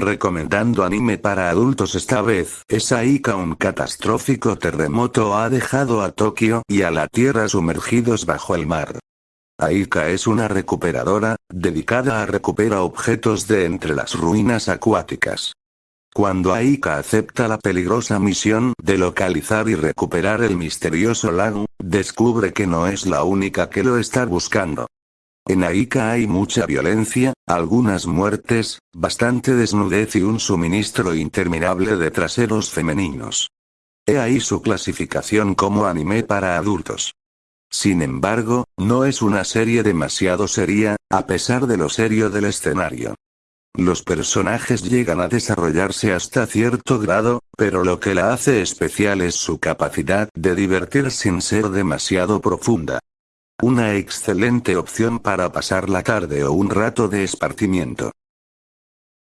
recomendando anime para adultos esta vez. Es ahí que un catastrófico terremoto ha dejado a Tokio y a la Tierra sumergidos bajo el mar. Aika es una recuperadora, dedicada a recuperar objetos de entre las ruinas acuáticas. Cuando Aika acepta la peligrosa misión de localizar y recuperar el misterioso lago, descubre que no es la única que lo está buscando. En Aika hay mucha violencia, algunas muertes, bastante desnudez y un suministro interminable de traseros femeninos. He ahí su clasificación como anime para adultos. Sin embargo, no es una serie demasiado seria, a pesar de lo serio del escenario. Los personajes llegan a desarrollarse hasta cierto grado, pero lo que la hace especial es su capacidad de divertir sin ser demasiado profunda. Una excelente opción para pasar la tarde o un rato de esparcimiento.